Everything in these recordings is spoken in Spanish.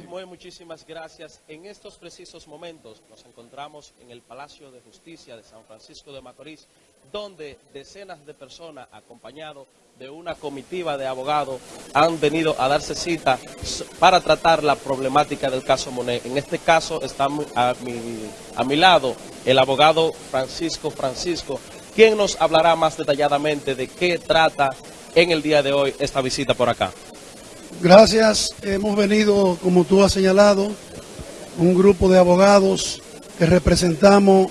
mismo es, muchísimas gracias. En estos precisos momentos nos encontramos en el Palacio de Justicia de San Francisco de Macorís, donde decenas de personas, acompañados de una comitiva de abogados, han venido a darse cita para tratar la problemática del caso Monet. En este caso está a mi, a mi lado el abogado Francisco Francisco, quien nos hablará más detalladamente de qué trata en el día de hoy esta visita por acá. Gracias. Hemos venido, como tú has señalado, un grupo de abogados que representamos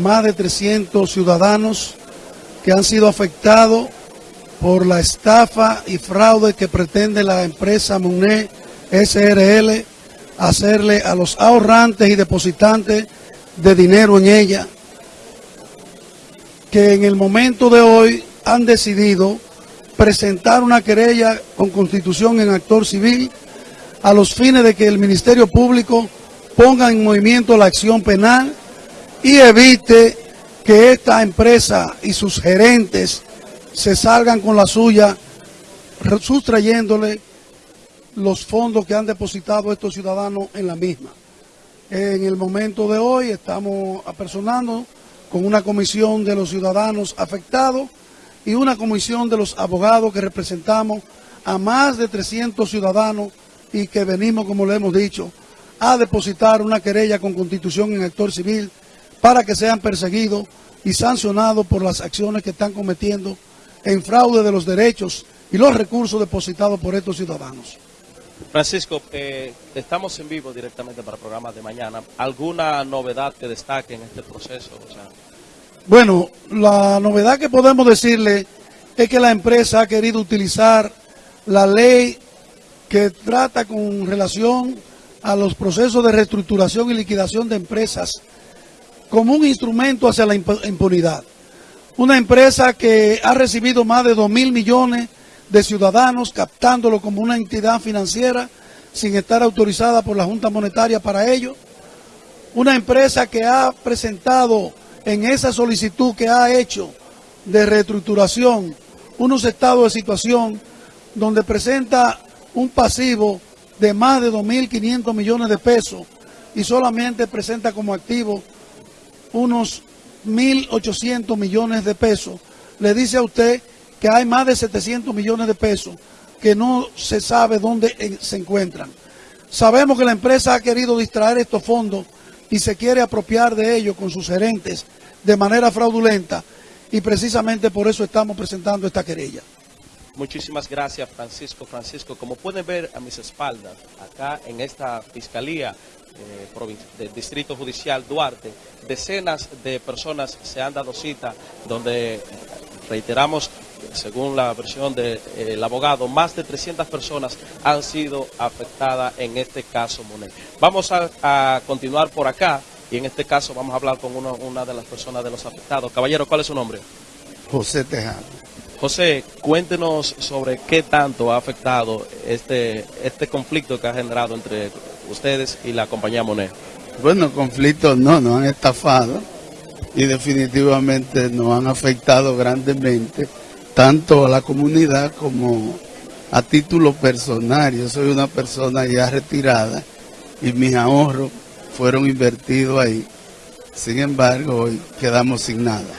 más de 300 ciudadanos que han sido afectados por la estafa y fraude que pretende la empresa MUNE SRL hacerle a los ahorrantes y depositantes de dinero en ella, que en el momento de hoy han decidido presentar una querella con constitución en actor civil a los fines de que el Ministerio Público ponga en movimiento la acción penal y evite que esta empresa y sus gerentes se salgan con la suya sustrayéndole los fondos que han depositado estos ciudadanos en la misma. En el momento de hoy estamos apersonando con una comisión de los ciudadanos afectados y una comisión de los abogados que representamos a más de 300 ciudadanos y que venimos, como le hemos dicho, a depositar una querella con constitución en actor civil para que sean perseguidos y sancionados por las acciones que están cometiendo en fraude de los derechos y los recursos depositados por estos ciudadanos. Francisco, eh, estamos en vivo directamente para el programa de mañana. ¿Alguna novedad que destaque en este proceso? Bueno, la novedad que podemos decirle es que la empresa ha querido utilizar la ley que trata con relación a los procesos de reestructuración y liquidación de empresas como un instrumento hacia la impunidad. Una empresa que ha recibido más de 2 mil millones de ciudadanos captándolo como una entidad financiera sin estar autorizada por la Junta Monetaria para ello. Una empresa que ha presentado en esa solicitud que ha hecho de reestructuración unos estados de situación donde presenta un pasivo de más de 2.500 millones de pesos y solamente presenta como activo unos 1.800 millones de pesos, le dice a usted que hay más de 700 millones de pesos que no se sabe dónde se encuentran. Sabemos que la empresa ha querido distraer estos fondos y se quiere apropiar de ellos con sus gerentes de manera fraudulenta y precisamente por eso estamos presentando esta querella. Muchísimas gracias Francisco. Francisco, como pueden ver a mis espaldas, acá en esta Fiscalía eh, del Distrito Judicial Duarte, decenas de personas se han dado cita donde reiteramos según la versión del abogado, más de 300 personas han sido afectadas en este caso Monet. Vamos a, continuar por acá y en este caso vamos a hablar con una de las personas de los afectados. Caballero, ¿cuál es su nombre? José Tejano. José, cuéntenos sobre qué tanto ha afectado este, este conflicto que ha generado entre ustedes y la compañía Monet. Bueno, conflictos no, nos han estafado y definitivamente nos han afectado grandemente tanto a la comunidad como a título personal. Yo soy una persona ya retirada y mis ahorros fueron invertidos ahí. Sin embargo, hoy quedamos sin nada.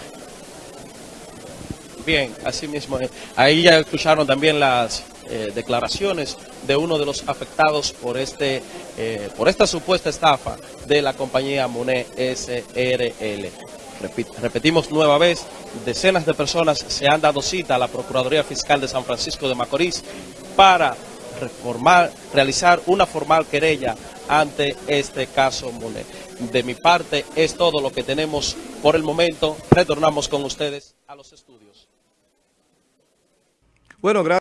Bien, así mismo. Ahí ya escucharon también las eh, declaraciones de uno de los afectados por este eh, por esta supuesta estafa de la compañía Monet SRL repetimos nueva vez, decenas de personas se han dado cita a la Procuraduría Fiscal de San Francisco de Macorís para reformar, realizar una formal querella ante este caso Monet. De mi parte es todo lo que tenemos por el momento. Retornamos con ustedes a los estudios. Bueno.